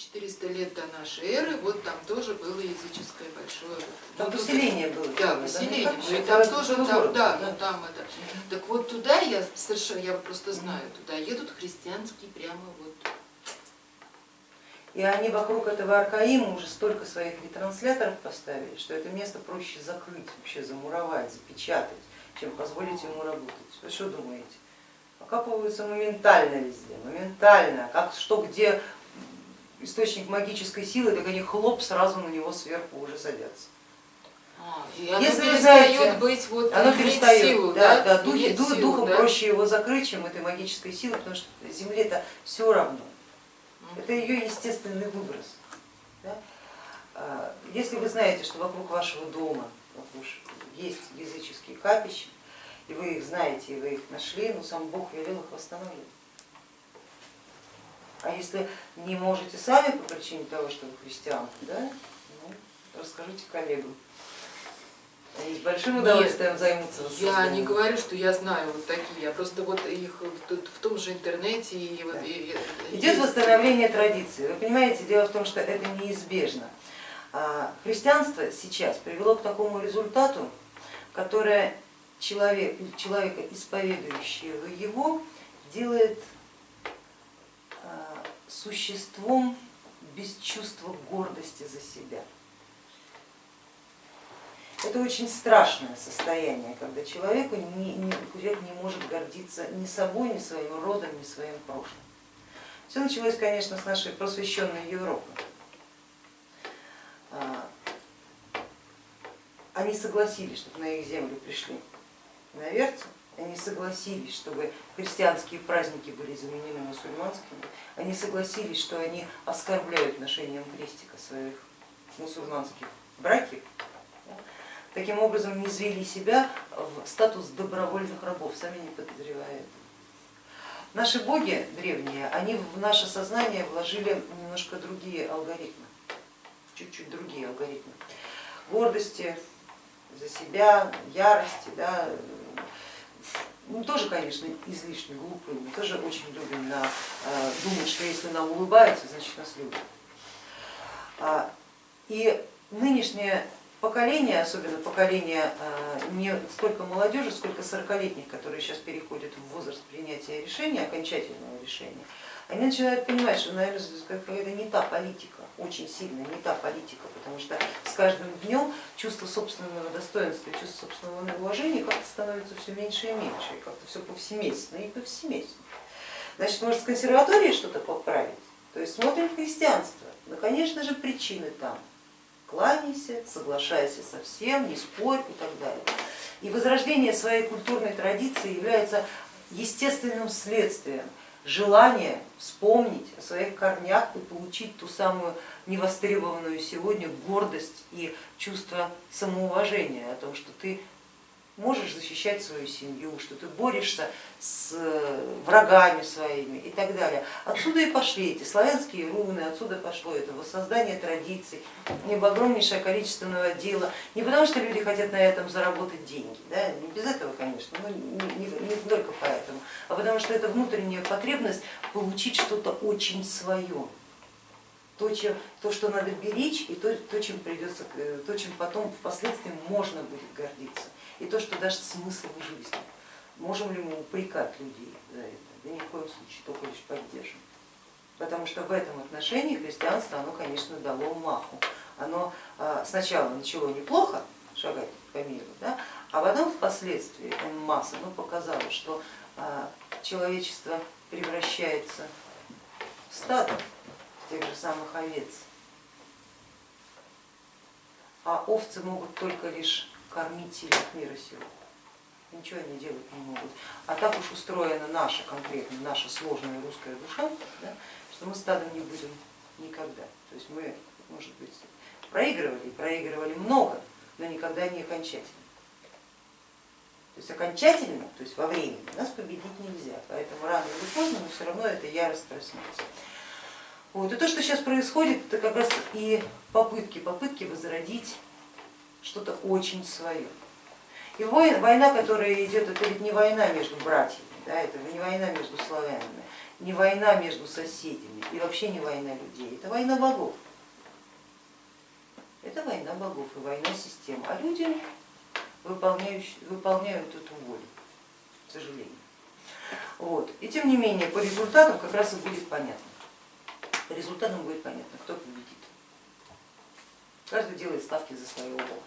400 лет до нашей эры, вот там тоже было языческое большое. Там ну, поселение было. Да, ну, поселение. Ну, и там тоже, там, город, да, ну там это. Так вот туда я совершенно, я просто знаю, туда едут христианские прямо вот. И они вокруг этого Аркаима уже столько своих ретрансляторов поставили, что это место проще закрыть, вообще замуровать, запечатать, чем позволить ему работать. Вы что думаете? Окапываются моментально везде, моментально, как что где источник магической силы, так они хлоп сразу на него сверху уже садятся. А, и оно Если перестает знаете, быть вот Оно перестает, силу, да, да, да, духи- силу, духом да? проще его закрыть, чем этой магической силой, потому что земле-то все равно. Это ее естественный выброс. да. А, Если вы знаете, что вокруг вашего дома есть языческие капища, и вы их знаете, и вы их нашли, ну сам Бог велел их восстановить. А если не можете сами по причине того, что вы христианка, да, ну, расскажите коллегам. Они с большим Нет, удовольствием займутся Я не говорю, что я знаю вот такие, я просто вот их тут в том же интернете и вот Да. и- и- Идет восстановление традиции. Вы понимаете, дело в том, что это неизбежно. А, Христианство сейчас привело к такому результату, которое человек, человека, исповедующего его, делает а, существом без чувства гордости за себя. Это очень страшное состояние, когда человеку не, не, человек не может гордиться ни собой, ни своим родом, ни своим прошлым. Все началось, конечно, с нашей просвещенной Европы. А, Они согласились, чтобы на их землю пришли иноверцы, они согласились, чтобы христианские праздники были заменены мусульманскими, они согласились, что они оскорбляют ношением крестика своих мусульманских братьев, таким образом не звели себя в статус добровольных рабов, сами не подозревая этого. Наши боги древние, они в наше сознание вложили немножко другие алгоритмы, чуть-чуть другие алгоритмы. Гордости за себя, ярости, да, ну, тоже, конечно, излишне глупые, мы тоже очень любим на, э, думать, что если нам улыбаются, значит нас любят. А, И нынешнее поколение, особенно поколение э, не столько молодежи, сколько 40-летних, которые сейчас переходят в возраст принятия решения, окончательного решения, они начинают понимать, что, наверное, это не та политика, очень сильно не та политика, потому что с каждым днем чувство собственного достоинства, чувство собственного уважения как-то становится все меньше и меньше, и как-то все повсеместно и повсеместно. Значит, может с консерваторией что-то поправить? То есть смотрим в христианство, ну, конечно же, причины там. Кланяйся, соглашайся со всем, не спорь и так далее. И возрождение своей культурной традиции является естественным следствием желания вспомнить о своих корнях и получить ту самую невостребованную сегодня гордость и чувство самоуважения о том, что ты можешь защищать свою семью, что ты борешься с врагами своими и так далее. Отсюда и пошли эти славянские руны, отсюда пошло это воссоздание традиций, огромнейшее количество дела. Не потому что люди хотят на этом заработать деньги, да, не без этого, конечно, но не, не, не только поэтому, а потому что это внутренняя потребность получить что-то очень свое. То, чем, то, что надо беречь, и то, то, чем придется, то, чем потом впоследствии можно будет гордиться, и то, что даст смысл жизни. Можем ли мы упрекать людей за это? Да ни в коем случае, только лишь поддержим. Потому что в этом отношении христианство, оно, конечно, дало маху. Оно сначала начало неплохо шагать по миру, да, а потом впоследствии масса ну, показало, что человечество превращается в стадо тех же самых овец, а овцы могут только лишь кормить сильных мира сего ничего они делать не могут. А так уж устроена наша конкретно, наша сложная русская душа, да, что мы стадом не будем никогда. То есть мы, может быть, проигрывали, проигрывали много, но никогда не окончательно. То есть окончательно, то есть во времени, нас победить нельзя, поэтому рано или поздно, но все равно эта ярость проснется. Вот. И то, что сейчас происходит, это как раз и попытки, попытки возродить что-то очень свое. И война, которая идет, это ведь не война между братьями, Да, это не война между славянами, не война между соседями и вообще не война людей, это война богов. Это война богов и война систем, а люди выполняющие, выполняют эту волю, к сожалению. Вот. И тем не менее по результатам как раз и будет понятно. По результатам будет понятно, кто победит. Каждый делает ставки за своего бога.